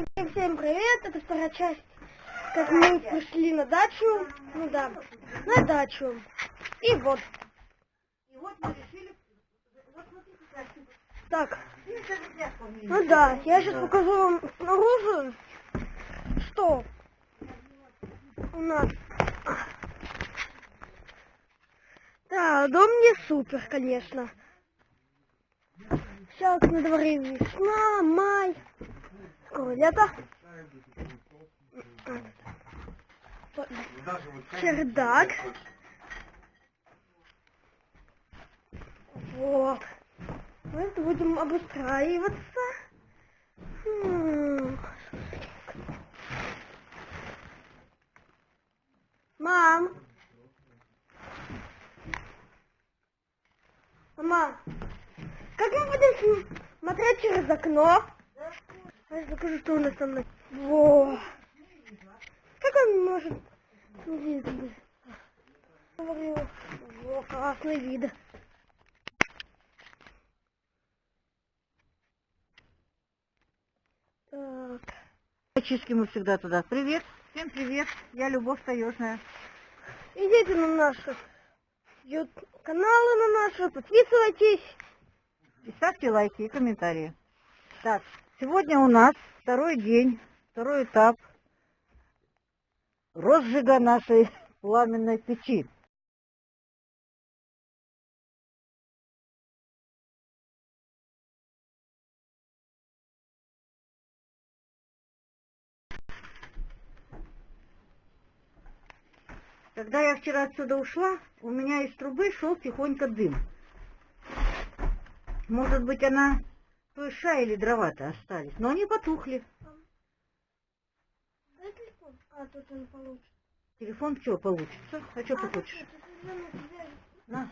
Всем привет, это вторая часть, как мы пришли на дачу, ну да, на дачу, и вот. И вот мы решили, вот смотрите, Так, ну да, я сейчас покажу вам снаружи, что у нас. Да, дом не супер, конечно. Сейчас на дворе весна, май, скоро лето. Чердак. Вот. Мы будем обустраиваться. М. Мам. Мама. Как мы будем смотреть через окно? Я покажу, что у нас там. Во. Как он может видно? Говорю, во, классный вид. Так. Чистки мы всегда туда. Привет, всем привет, я Любовь Таежная. Идите на наши ют- каналы на наши, подписывайтесь. И ставьте лайки и комментарии. Так, сегодня у нас второй день, второй этап розжига нашей пламенной печи. Когда я вчера отсюда ушла, у меня из трубы шел тихонько дым. Может быть, она той ша или дрова-то остались, но они потухли. Дай телефон. А, тут он получше. Телефон что получится? А что ты А, хочешь? определенно тебе. На.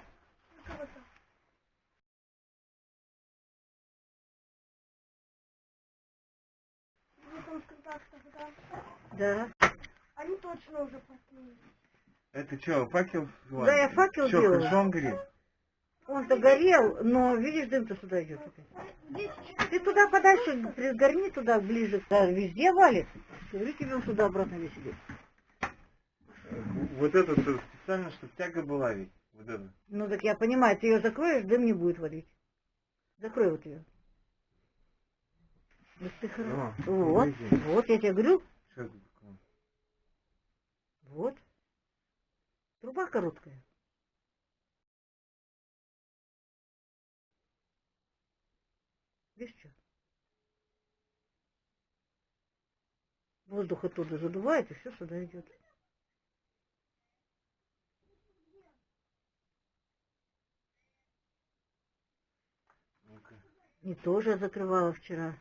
Да? Они точно уже проснулись. Это что, факел? Да, я факел Что, делаю. хорошо он горит? Он догорел, но видишь, дым-то сюда идет. Ты туда подальше, пригорни туда ближе. Да, везде валит. Говорю тебе, он туда обратно весь идет. Вот это -то специально, чтобы тяга была ведь. Вот это. Ну так я понимаю, ты ее закроешь, дым не будет валить. Закрой вот ее. Вот ты хоро- О, Вот, видите. вот я тебе говорю, вот. Труба короткая. Видишь что? Воздух оттуда задувает, и все сюда идет. Ну-ка. И тоже закрывала вчера.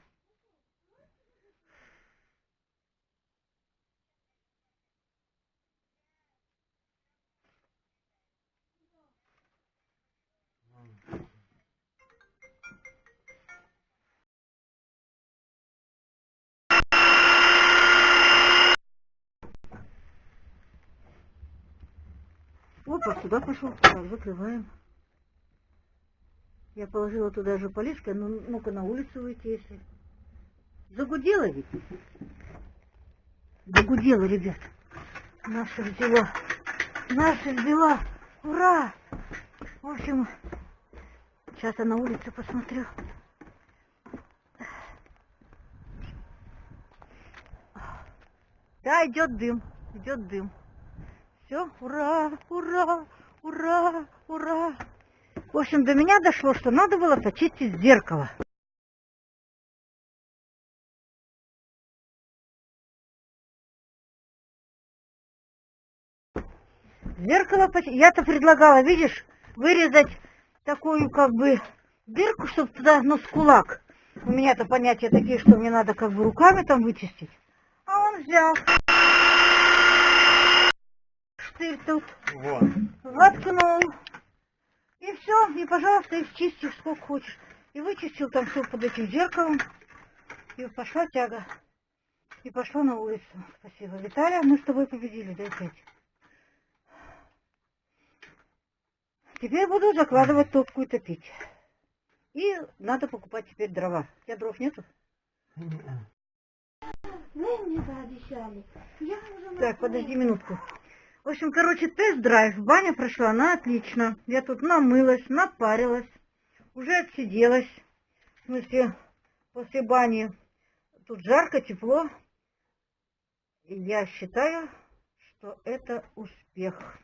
Опа, сюда пошел. Так, закрываем. Я положила туда же полишка, ну, ну-ка на улицу выйти, если. Загудела ведь? Загудела, ребят. Наша взяла. Наша взяла. Ура! В общем, сейчас я на улице посмотрю. Да, идет дым, идет дым. Все, ура, ура, ура, ура. В общем, до меня дошло, что надо было почистить зеркало. Зеркало, я-то предлагала, видишь, вырезать такую как бы дырку, чтобы туда, ну, с кулак. У меня-то понятия такие, что мне надо как бы руками там вычистить. А он взял. Тут Вот. воткнул. И все, и, пожалуйста, их чистишь сколько хочешь. И вычистил там все под этим зеркалом. И пошла тяга. И пошла на улицу. Спасибо. Виталия, мы с тобой победили, дай пять. Теперь буду закладывать топку и топить. И надо покупать теперь дрова. У тебя дров нету? Вы мне пообещали. Я уже Так, подожди минутку. В общем, короче, тест-драйв. Баня прошла на отлично. Я тут намылась, напарилась, уже отсиделась. В смысле, после бани тут жарко, тепло. И я считаю, что это успех.